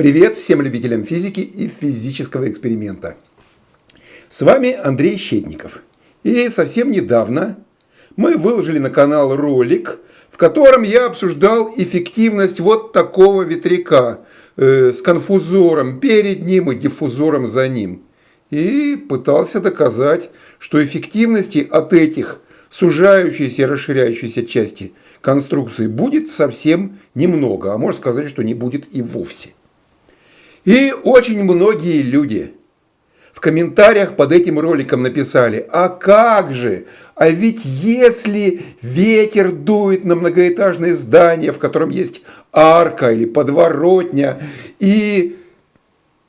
Привет всем любителям физики и физического эксперимента. С вами Андрей Щетников. И совсем недавно мы выложили на канал ролик, в котором я обсуждал эффективность вот такого ветряка э, с конфузором перед ним и диффузором за ним. И пытался доказать, что эффективности от этих сужающейся и расширяющейся части конструкции будет совсем немного, а можно сказать, что не будет и вовсе. И очень многие люди в комментариях под этим роликом написали, а как же, а ведь если ветер дует на многоэтажное здание, в котором есть арка или подворотня, и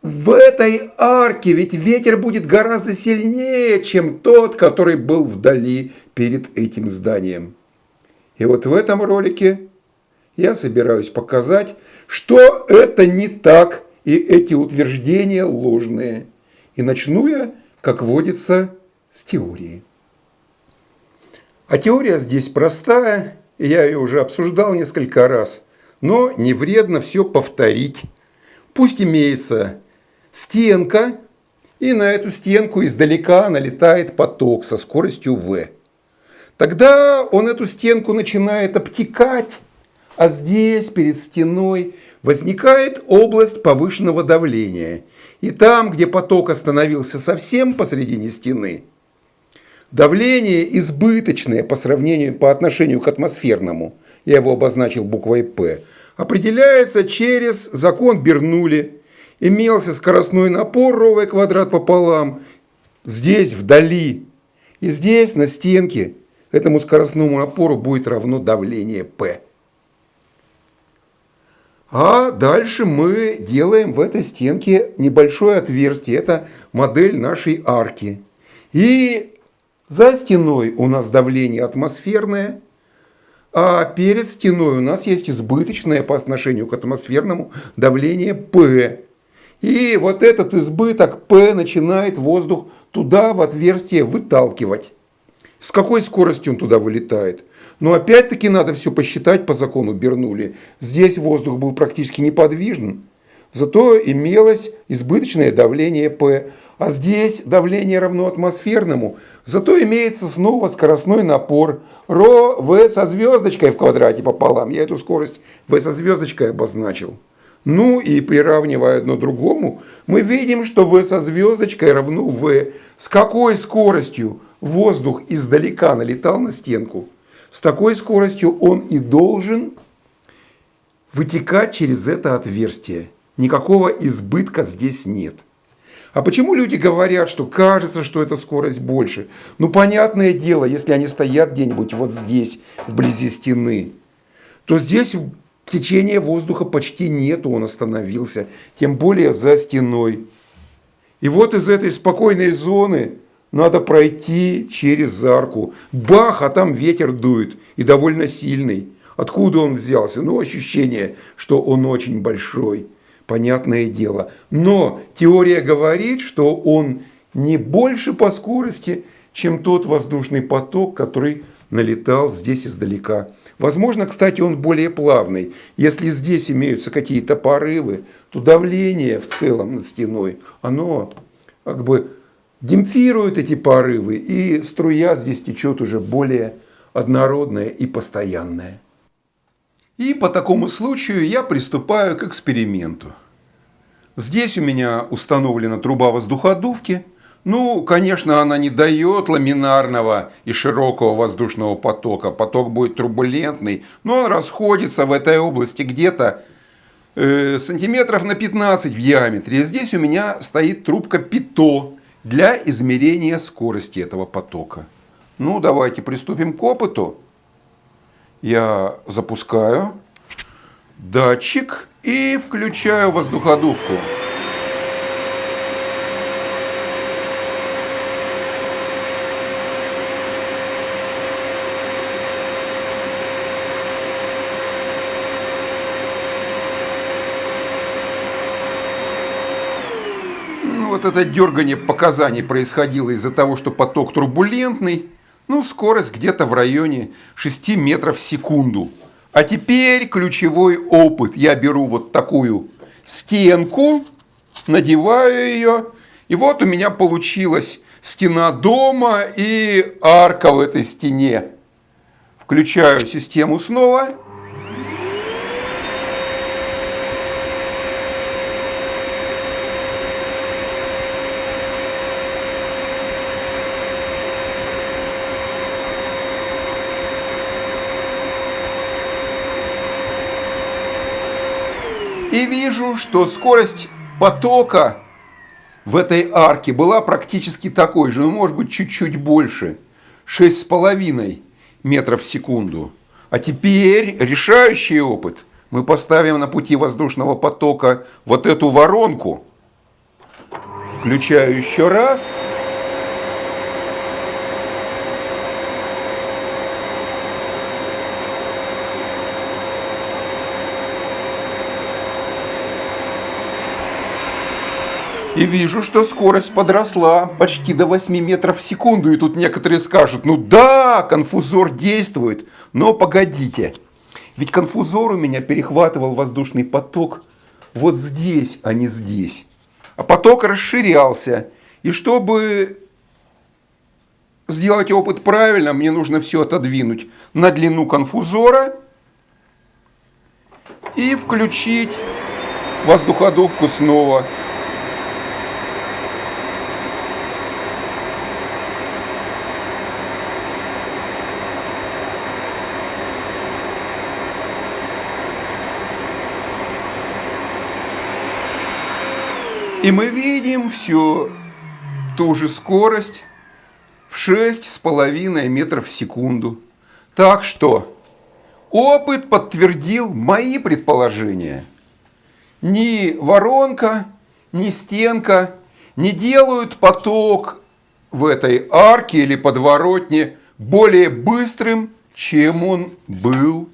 в этой арке ведь ветер будет гораздо сильнее, чем тот, который был вдали перед этим зданием. И вот в этом ролике я собираюсь показать, что это не так, и эти утверждения ложные. И начну я, как водится, с теории. А теория здесь простая, я ее уже обсуждал несколько раз, но не вредно все повторить. Пусть имеется стенка, и на эту стенку издалека налетает поток со скоростью v. Тогда он эту стенку начинает обтекать, а здесь, перед стеной, возникает область повышенного давления. И там, где поток остановился совсем посредине стены, давление избыточное по сравнению по отношению к атмосферному, я его обозначил буквой П, определяется через закон Бернули. Имелся скоростной напор ровный квадрат пополам, здесь вдали. И здесь на стенке этому скоростному напору будет равно давление P. А дальше мы делаем в этой стенке небольшое отверстие. Это модель нашей арки. И за стеной у нас давление атмосферное, а перед стеной у нас есть избыточное по отношению к атмосферному давление P. И вот этот избыток P начинает воздух туда в отверстие выталкивать. С какой скоростью он туда вылетает? Но опять-таки надо все посчитать по закону Бернули. Здесь воздух был практически неподвижен, зато имелось избыточное давление P. А здесь давление равно атмосферному, зато имеется снова скоростной напор ρ v со звездочкой в квадрате пополам. Я эту скорость v со звездочкой обозначил. Ну и приравнивая одно другому, мы видим, что v со звездочкой равно v. С какой скоростью воздух издалека налетал на стенку? С такой скоростью он и должен вытекать через это отверстие. Никакого избытка здесь нет. А почему люди говорят, что кажется, что эта скорость больше? Ну, понятное дело, если они стоят где-нибудь вот здесь, вблизи стены, то здесь течения воздуха почти нету, он остановился, тем более за стеной. И вот из этой спокойной зоны надо пройти через арку. Бах, а там ветер дует, и довольно сильный. Откуда он взялся? Ну, ощущение, что он очень большой, понятное дело. Но теория говорит, что он не больше по скорости, чем тот воздушный поток, который налетал здесь издалека. Возможно, кстати, он более плавный. Если здесь имеются какие-то порывы, то давление в целом над стеной, оно как бы демпфирует эти порывы, и струя здесь течет уже более однородная и постоянная. И по такому случаю я приступаю к эксперименту. Здесь у меня установлена труба воздуходувки. Ну, конечно, она не дает ламинарного и широкого воздушного потока. Поток будет турбулентный, но он расходится в этой области где-то э, сантиметров на 15 в диаметре. Здесь у меня стоит трубка ПИТО для измерения скорости этого потока. Ну, давайте приступим к опыту. Я запускаю датчик и включаю воздуходувку. Вот это дергание показаний происходило из-за того, что поток турбулентный, ну, скорость где-то в районе 6 метров в секунду. А теперь ключевой опыт. Я беру вот такую стенку, надеваю ее, и вот у меня получилась стена дома и арка в этой стене. Включаю систему снова. И вижу, что скорость потока в этой арке была практически такой же, ну, может быть, чуть-чуть больше. 6,5 метров в секунду. А теперь решающий опыт. Мы поставим на пути воздушного потока вот эту воронку. Включаю еще раз. Раз. И вижу, что скорость подросла почти до 8 метров в секунду. И тут некоторые скажут, ну да, конфузор действует. Но погодите, ведь конфузор у меня перехватывал воздушный поток вот здесь, а не здесь. А поток расширялся. И чтобы сделать опыт правильно, мне нужно все отодвинуть на длину конфузора и включить воздуходувку снова. И мы видим всю ту же скорость в 6,5 метров в секунду. Так что опыт подтвердил мои предположения. Ни воронка, ни стенка не делают поток в этой арке или подворотне более быстрым, чем он был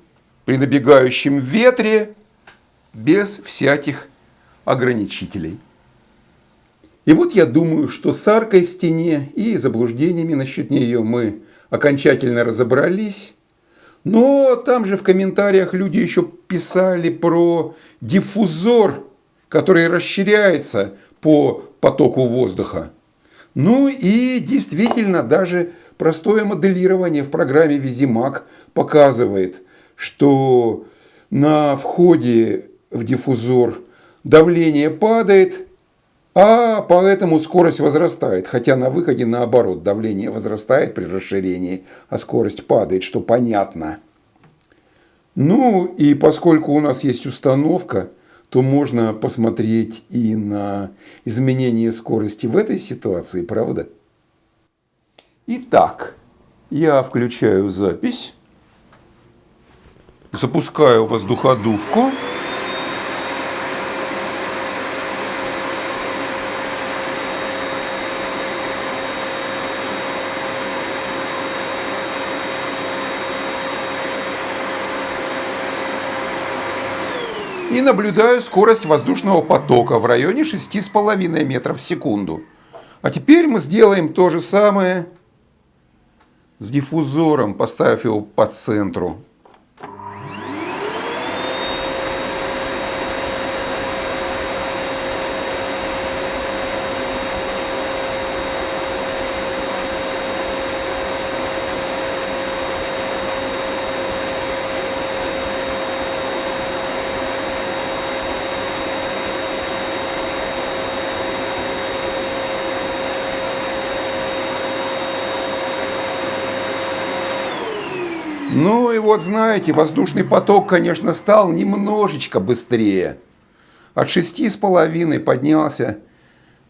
при набегающем ветре без всяких ограничителей. И вот я думаю, что с аркой в стене и заблуждениями насчет нее мы окончательно разобрались. Но там же в комментариях люди еще писали про диффузор, который расширяется по потоку воздуха. Ну и действительно даже простое моделирование в программе Визимак показывает, что на входе в диффузор давление падает, а поэтому скорость возрастает, хотя на выходе наоборот, давление возрастает при расширении, а скорость падает, что понятно. Ну и поскольку у нас есть установка, то можно посмотреть и на изменение скорости в этой ситуации, правда? Итак, я включаю запись, запускаю воздуходувку. И наблюдаю скорость воздушного потока в районе 6,5 метров в секунду. А теперь мы сделаем то же самое с диффузором, поставив его по центру. Ну и вот знаете, воздушный поток, конечно, стал немножечко быстрее. От 6,5 поднялся,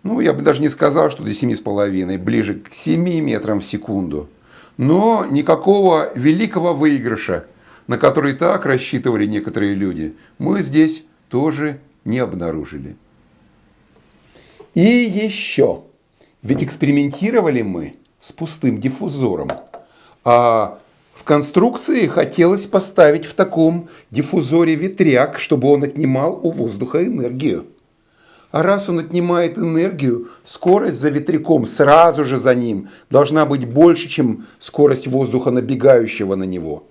ну я бы даже не сказал, что до 7,5, ближе к 7 метрам в секунду. Но никакого великого выигрыша, на который так рассчитывали некоторые люди, мы здесь тоже не обнаружили. И еще, ведь экспериментировали мы с пустым диффузором, а в конструкции хотелось поставить в таком диффузоре ветряк, чтобы он отнимал у воздуха энергию. А раз он отнимает энергию, скорость за ветряком сразу же за ним должна быть больше, чем скорость воздуха, набегающего на него.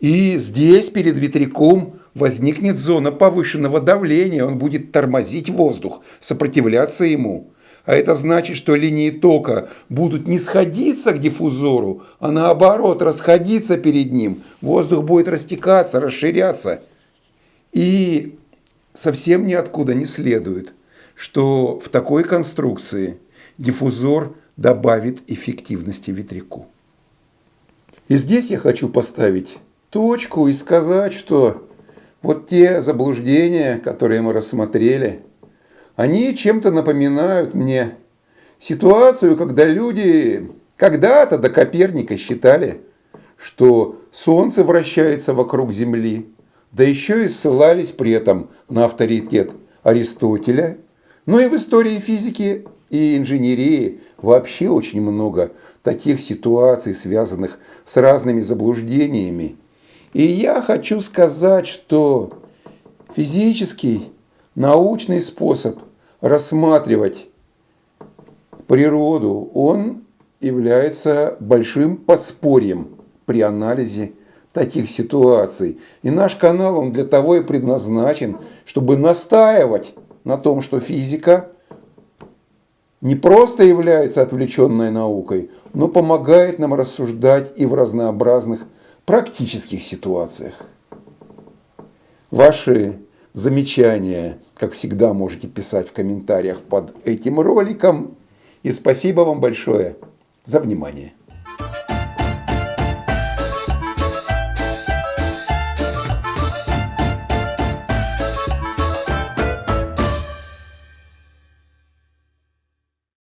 И здесь перед ветряком возникнет зона повышенного давления, он будет тормозить воздух, сопротивляться ему. А это значит, что линии тока будут не сходиться к диффузору, а наоборот расходиться перед ним. Воздух будет растекаться, расширяться. И совсем ниоткуда не следует, что в такой конструкции диффузор добавит эффективности ветряку. И здесь я хочу поставить точку и сказать, что вот те заблуждения, которые мы рассмотрели, они чем-то напоминают мне ситуацию, когда люди когда-то до Коперника считали, что Солнце вращается вокруг Земли, да еще и ссылались при этом на авторитет Аристотеля. Но и в истории физики и инженерии вообще очень много таких ситуаций, связанных с разными заблуждениями. И я хочу сказать, что физический, научный способ рассматривать природу, он является большим подспорьем при анализе таких ситуаций. И наш канал, он для того и предназначен, чтобы настаивать на том, что физика не просто является отвлеченной наукой, но помогает нам рассуждать и в разнообразных практических ситуациях. Ваши замечания, как всегда, можете писать в комментариях под этим роликом. И спасибо вам большое за внимание.